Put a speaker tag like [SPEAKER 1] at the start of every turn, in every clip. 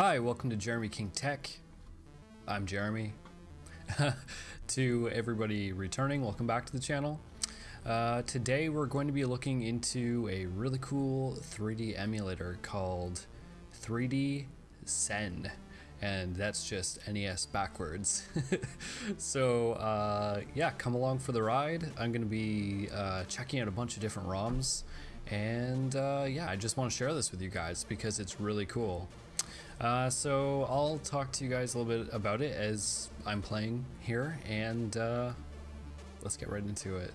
[SPEAKER 1] Hi, welcome to Jeremy King Tech. I'm Jeremy. to everybody returning, welcome back to the channel. Uh, today we're going to be looking into a really cool 3D emulator called 3D Sen and that's just NES backwards. so uh, yeah, come along for the ride. I'm going to be uh, checking out a bunch of different ROMs and uh, yeah, I just want to share this with you guys because it's really cool. Uh, so I'll talk to you guys a little bit about it as I'm playing here and uh, let's get right into it.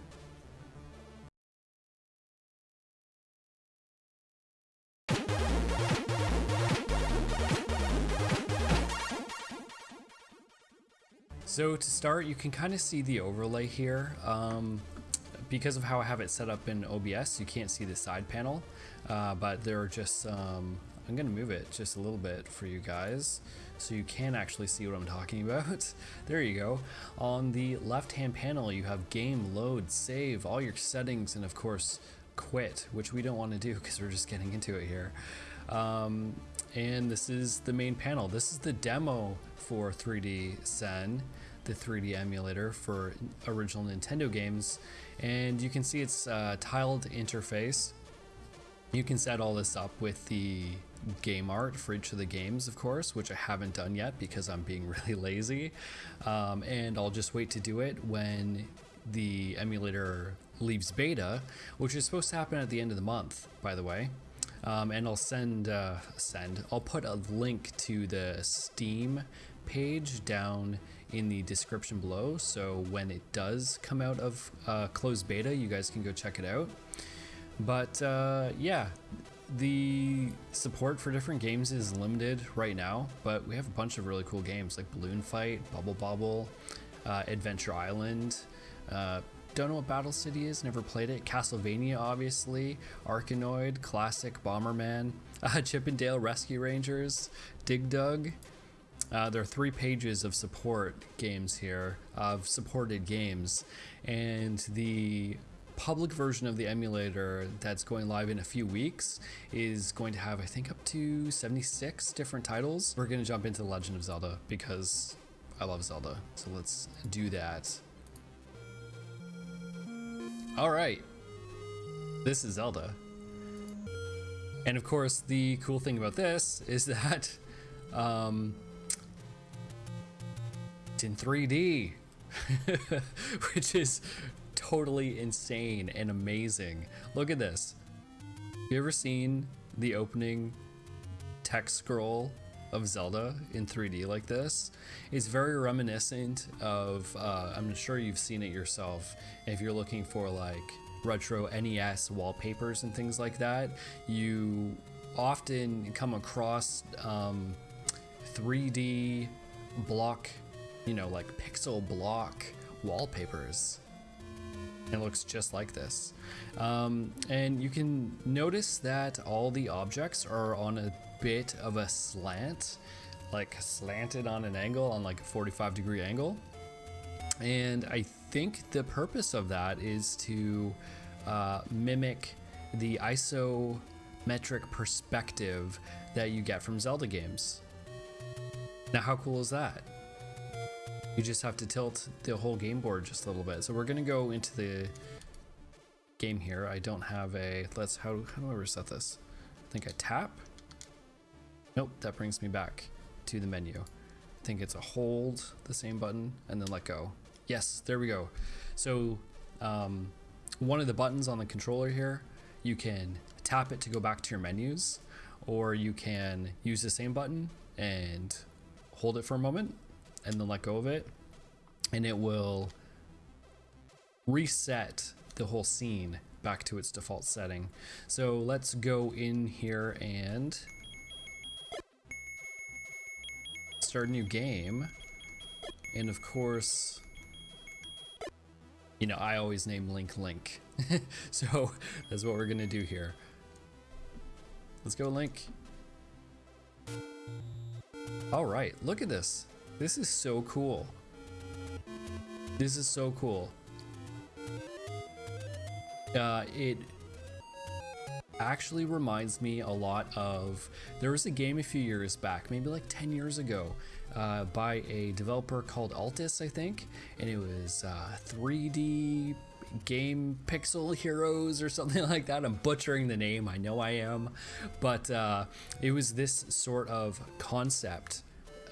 [SPEAKER 1] So to start, you can kind of see the overlay here. Um, because of how I have it set up in OBS, you can't see the side panel, uh, but there are just um, I'm gonna move it just a little bit for you guys so you can actually see what I'm talking about. there you go. On the left hand panel you have game, load, save, all your settings, and of course quit, which we don't want to do because we're just getting into it here. Um, and this is the main panel. This is the demo for 3D Sen, the 3D emulator for original Nintendo games. And you can see it's a tiled interface. You can set all this up with the game art for each of the games, of course, which I haven't done yet because I'm being really lazy. Um, and I'll just wait to do it when the emulator leaves beta, which is supposed to happen at the end of the month, by the way. Um, and I'll send, uh, send, I'll put a link to the Steam page down in the description below. So when it does come out of uh, closed beta, you guys can go check it out. But uh, yeah, the support for different games is limited right now, but we have a bunch of really cool games like Balloon Fight, Bubble Bobble, uh, Adventure Island. Uh, don't know what Battle City is, never played it. Castlevania, obviously. Arkanoid, Classic, Bomberman, uh, Chip 'n Dale Rescue Rangers, Dig Dug. Uh, there are three pages of support games here, of supported games, and the public version of the emulator that's going live in a few weeks is going to have, I think, up to 76 different titles. We're going to jump into The Legend of Zelda because I love Zelda. So let's do that. All right. This is Zelda. And of course, the cool thing about this is that um, it's in 3D, which is totally insane and amazing. Look at this. You ever seen the opening text scroll of Zelda in 3D like this? It's very reminiscent of, uh, I'm sure you've seen it yourself, if you're looking for like retro NES wallpapers and things like that, you often come across um, 3D block, you know, like pixel block wallpapers it looks just like this. Um, and you can notice that all the objects are on a bit of a slant, like slanted on an angle, on like a 45 degree angle. And I think the purpose of that is to uh, mimic the isometric perspective that you get from Zelda games. Now, how cool is that? You just have to tilt the whole game board just a little bit. So we're gonna go into the game here. I don't have a, let's, how, how do I reset this? I think I tap. Nope, that brings me back to the menu. I think it's a hold, the same button, and then let go. Yes, there we go. So um, one of the buttons on the controller here, you can tap it to go back to your menus, or you can use the same button and hold it for a moment and then let go of it and it will reset the whole scene back to its default setting. So let's go in here and start a new game. And of course, you know, I always name Link Link. so that's what we're gonna do here. Let's go Link. All right, look at this. This is so cool. This is so cool. Uh, it actually reminds me a lot of there was a game a few years back, maybe like 10 years ago, uh, by a developer called Atlus, I think, and it was uh, 3D game pixel heroes or something like that i'm butchering the name i know i am but uh, it was this sort of concept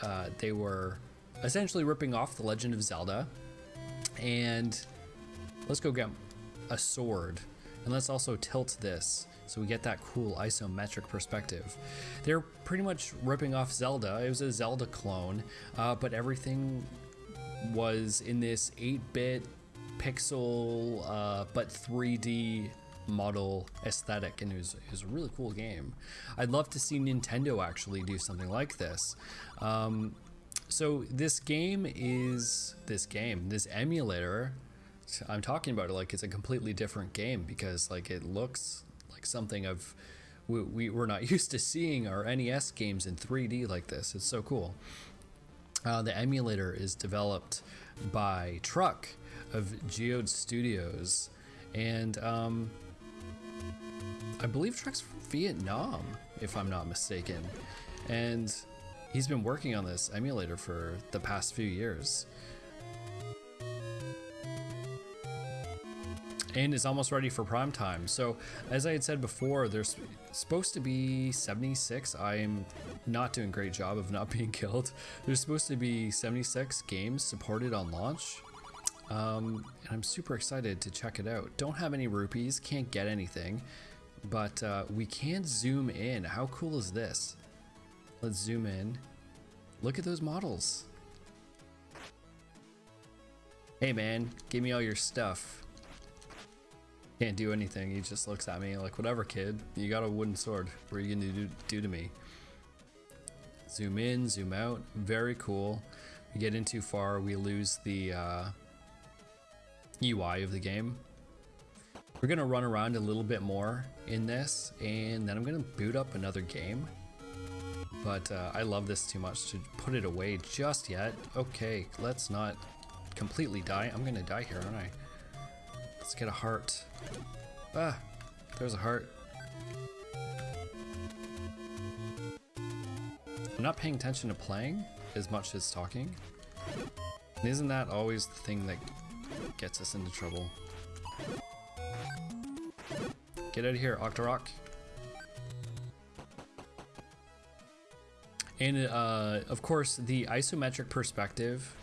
[SPEAKER 1] uh, they were essentially ripping off the legend of zelda and let's go get a sword and let's also tilt this so we get that cool isometric perspective. They're pretty much ripping off Zelda. It was a Zelda clone, uh, but everything was in this 8-bit pixel uh, but 3D model aesthetic and it was, it was, a really cool game. I'd love to see Nintendo actually do something like this. Um, so this game is this game, this emulator. I'm talking about it like it's a completely different game because like it looks like something of we, we we're not used to seeing our NES games in 3D like this. It's so cool. Uh, the emulator is developed by Truck of Geod Studios, and um, I believe Truck's from Vietnam, if I'm not mistaken. And he's been working on this emulator for the past few years. and is almost ready for prime time. So, as I had said before, there's supposed to be 76. I'm not doing a great job of not being killed. There's supposed to be 76 games supported on launch. Um, and I'm super excited to check it out. Don't have any rupees, can't get anything, but uh, we can zoom in. How cool is this? Let's zoom in. Look at those models. Hey man, give me all your stuff. Can't do anything. He just looks at me like, whatever kid, you got a wooden sword. What are you gonna do, do to me? Zoom in, zoom out, very cool. We get in too far, we lose the uh, UI of the game. We're gonna run around a little bit more in this, and then I'm gonna boot up another game but uh, I love this too much to put it away just yet. Okay, let's not completely die. I'm gonna die here, aren't I? Let's get a heart. Ah, there's a heart. I'm not paying attention to playing as much as talking. And isn't that always the thing that gets us into trouble? Get out of here, Octorok. And uh, of course, the isometric perspective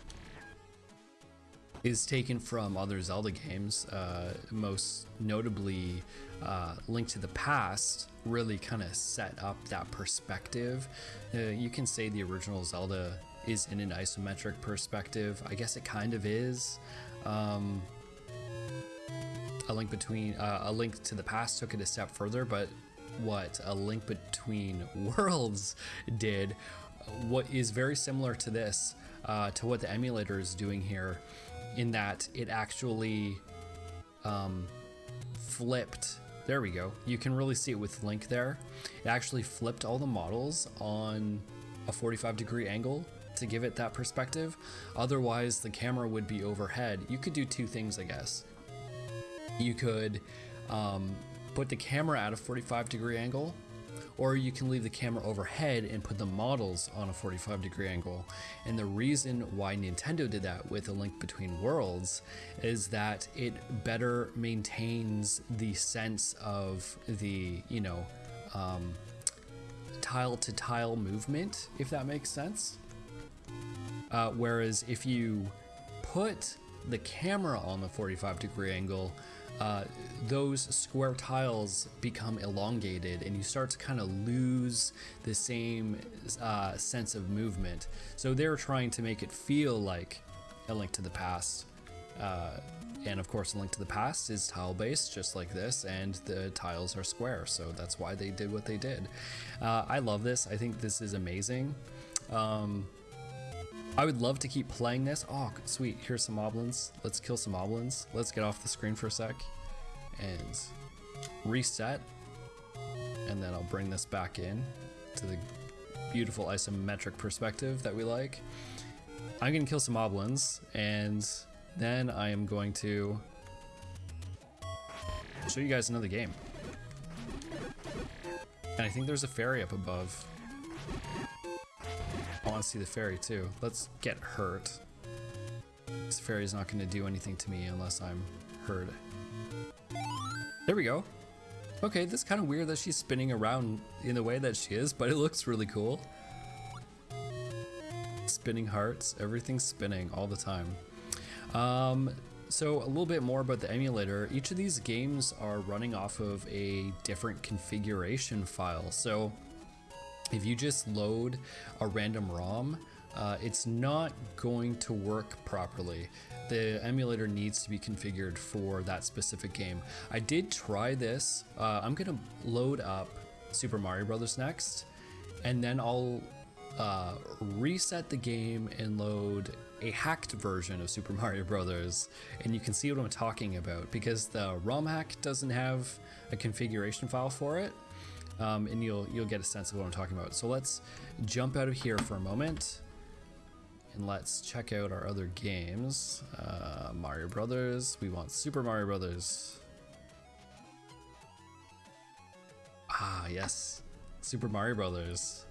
[SPEAKER 1] is taken from other Zelda games, uh, most notably uh, Link to the Past really kind of set up that perspective. Uh, you can say the original Zelda is in an isometric perspective. I guess it kind of is. Um, a link between uh, a link to the past took it a step further, but what a link between worlds did. What is very similar to this uh, to what the emulator is doing here in that it actually um, flipped there we go you can really see it with link there. It actually flipped all the models on a 45 degree angle to give it that perspective. Otherwise the camera would be overhead. You could do two things i guess you could um, put the camera at a 45 degree angle, or you can leave the camera overhead and put the models on a 45 degree angle. And the reason why Nintendo did that with A Link Between Worlds is that it better maintains the sense of the, you know, um, tile to tile movement, if that makes sense. Uh, whereas if you put the camera on the 45 degree angle, uh, those square tiles become elongated and you start to kind of lose the same uh, sense of movement. So they're trying to make it feel like a link to the past. Uh, and of course, a link to the past is tile based, just like this, and the tiles are square, so that's why they did what they did. Uh, I love this. I think this is amazing. Um, I would love to keep playing this. Oh, sweet. Here's some moblins. Let's kill some moblins. Let's get off the screen for a sec and reset. And then I'll bring this back in to the beautiful isometric perspective that we like. I'm going to kill some moblins and then I am going to show you guys another game. And I think there's a fairy up above. I want to see the fairy too. Let's get hurt. This fairy's not going to do anything to me unless I'm hurt. There we go. Okay, this is kind of weird that she's spinning around in the way that she is, but it looks really cool. Spinning hearts, everything's spinning all the time. Um, so a little bit more about the emulator. Each of these games are running off of a different configuration file. So if you just load a random ROM, uh, it's not going to work properly. The emulator needs to be configured for that specific game. I did try this. Uh, I'm gonna load up Super Mario Brothers next, and then I'll uh, reset the game and load a hacked version of Super Mario Brothers, and you can see what I'm talking about because the ROM hack doesn't have a configuration file for it. Um, and you'll you'll get a sense of what I'm talking about. So let's jump out of here for a moment and let's check out our other games. Uh, Mario Brothers. We want Super Mario Brothers. Ah, yes. Super Mario Brothers.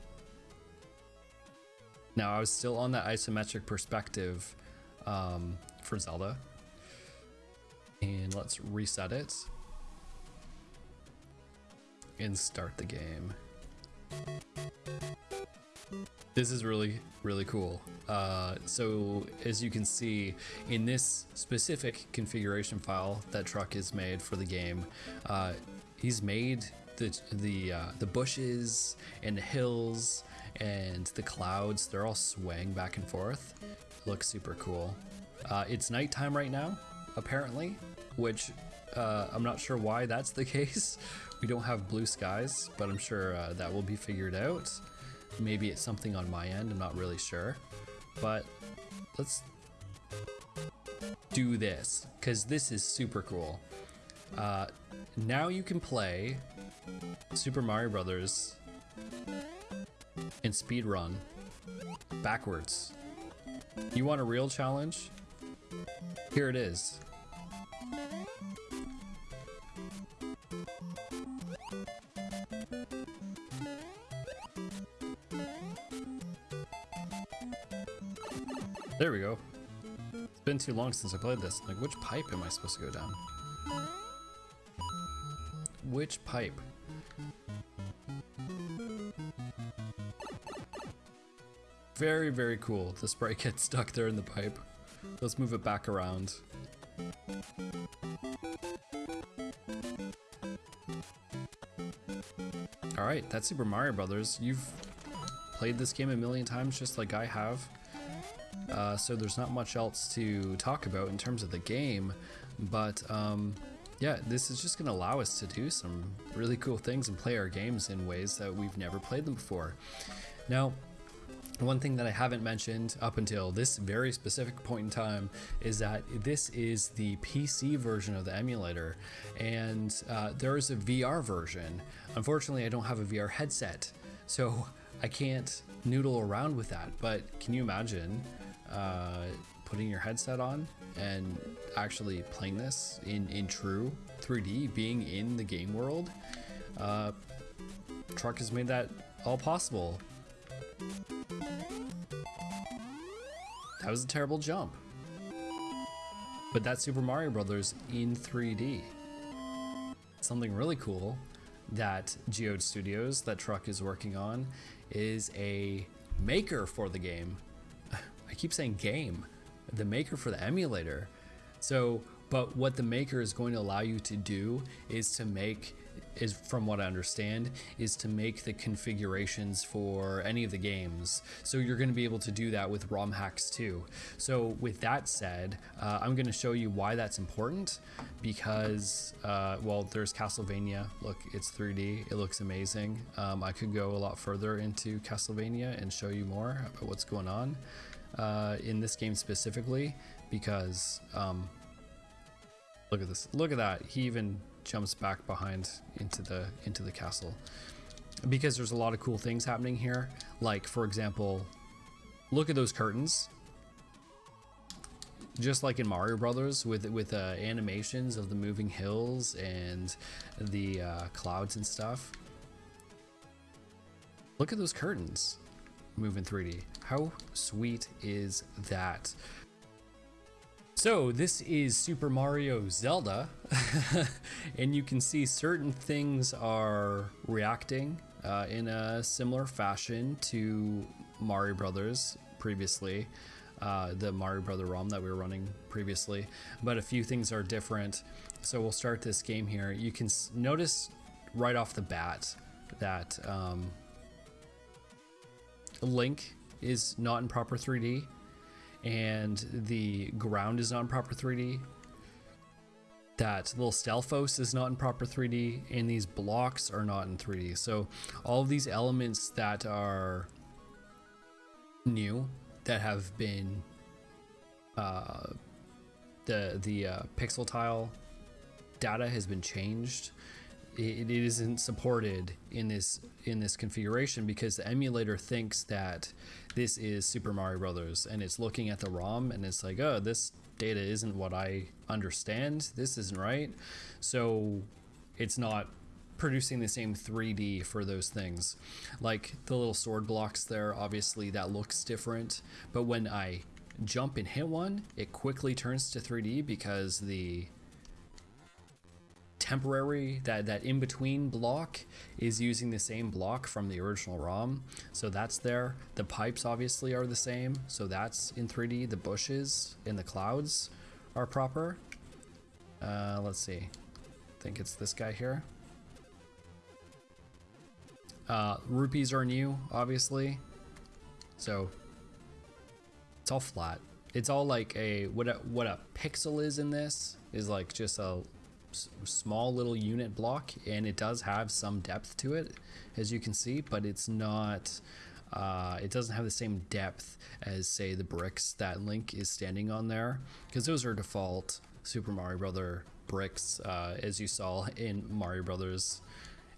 [SPEAKER 1] Now, I was still on that isometric perspective um, for Zelda. And let's reset it. And start the game. This is really, really cool. Uh, so as you can see in this specific configuration file that Truck is made for the game, uh, he's made the the uh, the bushes and the hills and the clouds. They're all swaying back and forth. Looks super cool. Uh, it's nighttime right now, apparently, which uh, I'm not sure why that's the case. We don't have blue skies, but I'm sure uh, that will be figured out. Maybe it's something on my end, I'm not really sure. But let's do this, because this is super cool. Uh, now you can play Super Mario Brothers in speed run backwards. You want a real challenge? Here it is. There we go. It's been too long since I played this. Like, which pipe am I supposed to go down? Which pipe? Very, very cool. The sprite gets stuck there in the pipe. Let's move it back around. Alright, that's Super Mario Brothers. You've played this game a million times just like I have. Uh, so there's not much else to talk about in terms of the game, but um, yeah, this is just going to allow us to do some really cool things and play our games in ways that we've never played them before. Now, one thing that I haven't mentioned up until this very specific point in time is that this is the PC version of the emulator, and uh, there is a VR version. Unfortunately, I don't have a VR headset, so I can't noodle around with that. But can you imagine uh, putting your headset on and actually playing this in, in true 3D, being in the game world. Uh, Truck has made that all possible. That was a terrible jump. But that's Super Mario Brothers in 3D. Something really cool that Geod Studios, that Truck is working on, is a maker for the game I keep saying game, the maker for the emulator. So, but what the maker is going to allow you to do is to make is from what I understand is to make the configurations for any of the games. So you're going to be able to do that with ROM hacks too. So with that said, uh, I'm going to show you why that's important because uh, well, there's Castlevania. Look, it's 3D. It looks amazing. Um, I could go a lot further into Castlevania and show you more about what's going on uh, in this game specifically because um, look at this look at that. He even jumps back behind into the into the castle because there's a lot of cool things happening here. Like for example look at those curtains. Just like in Mario Brothers with with uh, animations of the moving hills and the uh, clouds and stuff. Look at those curtains move in 3D. How sweet is that? So this is Super Mario Zelda, and you can see certain things are reacting uh, in a similar fashion to Mario Brothers previously, uh, the Mario Brother ROM that we were running previously, but a few things are different. So we'll start this game here. You can notice right off the bat that um, Link is not in proper 3D and the ground is not in proper 3D. That little Stalfos is not in proper 3D and these blocks are not in 3D. So all of these elements that are new that have been uh, the the uh, pixel tile data has been changed it, it isn't supported in this in this configuration because the emulator thinks that this is Super Mario Brothers and it's looking at the ROM and it's like, oh, this data isn't what I understand. This isn't right. So it's not producing the same 3D for those things. Like the little sword blocks there, obviously that looks different. But when I jump and hit one, it quickly turns to 3D because the temporary, that, that in-between block is using the same block from the original ROM. So that's there. The pipes obviously are the same. So that's in 3D. The bushes in the clouds are proper. Uh, let's see. I think it's this guy here. Uh, rupees are new, obviously. So it's all flat. It's all like a what a what a pixel is in this is like just a small little unit block and it does have some depth to it as you can see but it's not uh, it doesn't have the same depth as say the bricks that Link is standing on there because those are default Super Mario Brother bricks uh, as you saw in Mario Brothers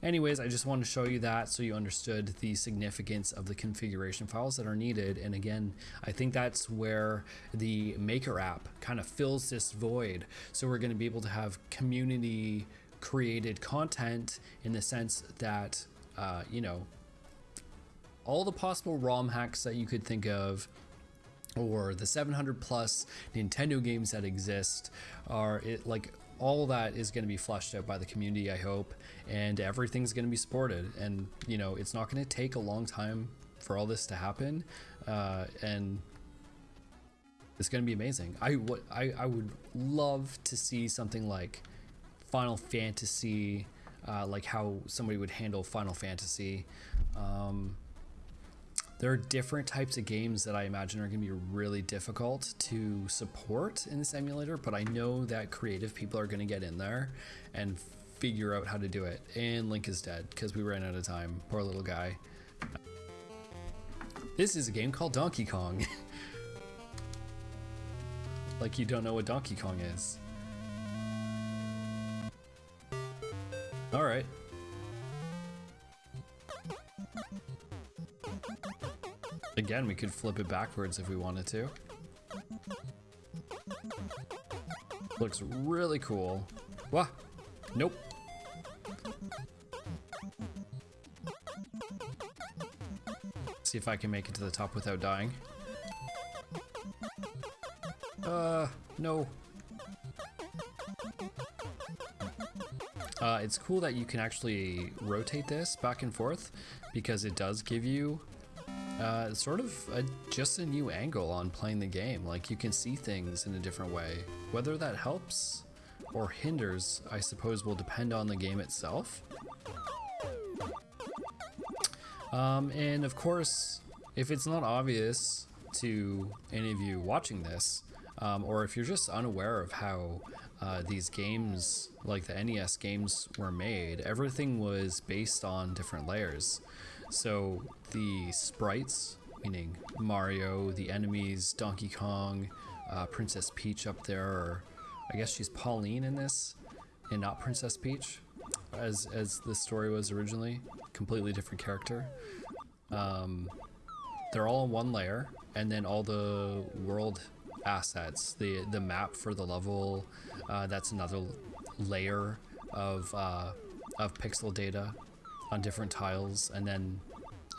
[SPEAKER 1] Anyways, I just wanted to show you that so you understood the significance of the configuration files that are needed. And again, I think that's where the Maker app kind of fills this void. So we're going to be able to have community created content in the sense that, uh, you know, all the possible ROM hacks that you could think of or the 700 plus Nintendo games that exist are it like all that is going to be flushed out by the community, I hope, and everything's going to be supported. And, you know, it's not going to take a long time for all this to happen. Uh, and it's going to be amazing. I, I, I would love to see something like Final Fantasy, uh, like how somebody would handle Final Fantasy. Um, there are different types of games that I imagine are going to be really difficult to support in this emulator, but I know that creative people are going to get in there and figure out how to do it. And Link is dead because we ran out of time. Poor little guy. This is a game called Donkey Kong. like you don't know what Donkey Kong is. Alright. Again, we could flip it backwards if we wanted to. Looks really cool. Wah! Nope. See if I can make it to the top without dying. Uh, no. Uh, it's cool that you can actually rotate this back and forth because it does give you uh, sort of a, just a new angle on playing the game. Like you can see things in a different way. Whether that helps or hinders, I suppose, will depend on the game itself. Um, and of course, if it's not obvious to any of you watching this, um, or if you're just unaware of how uh, these games, like the NES games, were made, everything was based on different layers. So the sprites, meaning Mario, the enemies, Donkey Kong, uh, Princess Peach up there, or I guess she's Pauline in this, and not Princess Peach, as as the story was originally. Completely different character. Um, they're all in one layer, and then all the world assets, the the map for the level, uh, that's another layer of uh, of pixel data on different tiles, and then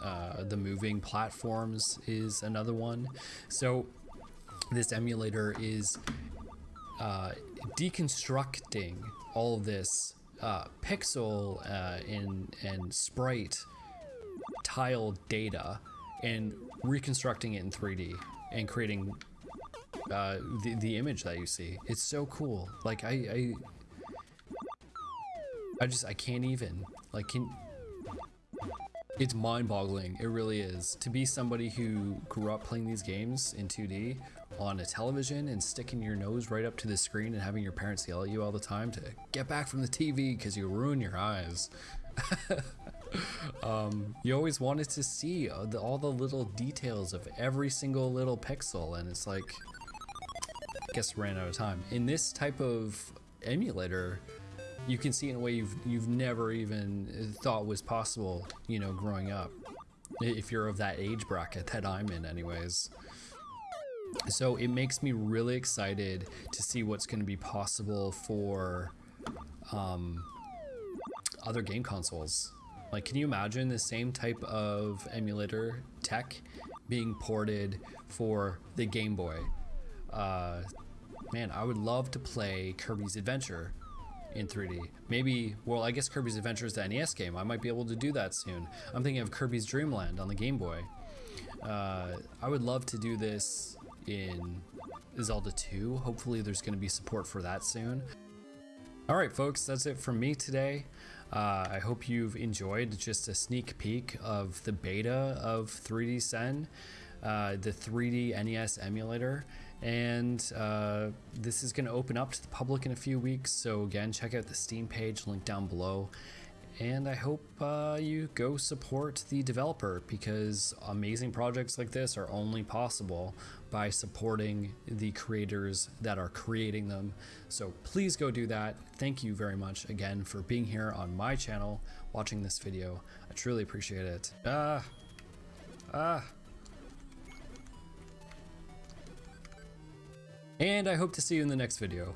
[SPEAKER 1] Uh, the moving platforms is another one. So this emulator is uh, deconstructing all this uh, pixel uh, and, and sprite tile data and reconstructing it in 3D and creating uh, the, the image that you see. It's so cool. Like I, I, I just, I can't even like, can, it's mind boggling. It really is. To be somebody who grew up playing these games in 2D on a television and sticking your nose right up to the screen and having your parents yell at you all the time to get back from the TV because you ruin your eyes. um, you always wanted to see all the, all the little details of every single little pixel and it's like, I guess ran out of time. In this type of emulator, you can see in a way you've you've never even thought was possible, you know, growing up. If you're of that age bracket that I'm in anyways. So it makes me really excited to see what's going to be possible for um, other game consoles. Like, can you imagine the same type of emulator tech being ported for the Game Boy? Uh, man, I would love to play Kirby's Adventure in 3D. Maybe, well, I guess Kirby's Adventure is the NES game. I might be able to do that soon. I'm thinking of Kirby's Dream Land on the Game Boy. Uh, I would love to do this in Zelda 2. Hopefully there's going to be support for that soon. Alright folks, that's it from me today. Uh, I hope you've enjoyed just a sneak peek of the beta of 3D Sen, uh, the 3D NES emulator, and uh, this is going to open up to the public in a few weeks. So again, check out the Steam page, link down below. And I hope uh, you go support the developer because amazing projects like this are only possible by supporting the creators that are creating them. So please go do that. Thank you very much again for being here on my channel, watching this video. I truly appreciate it. Ah, ah. And I hope to see you in the next video.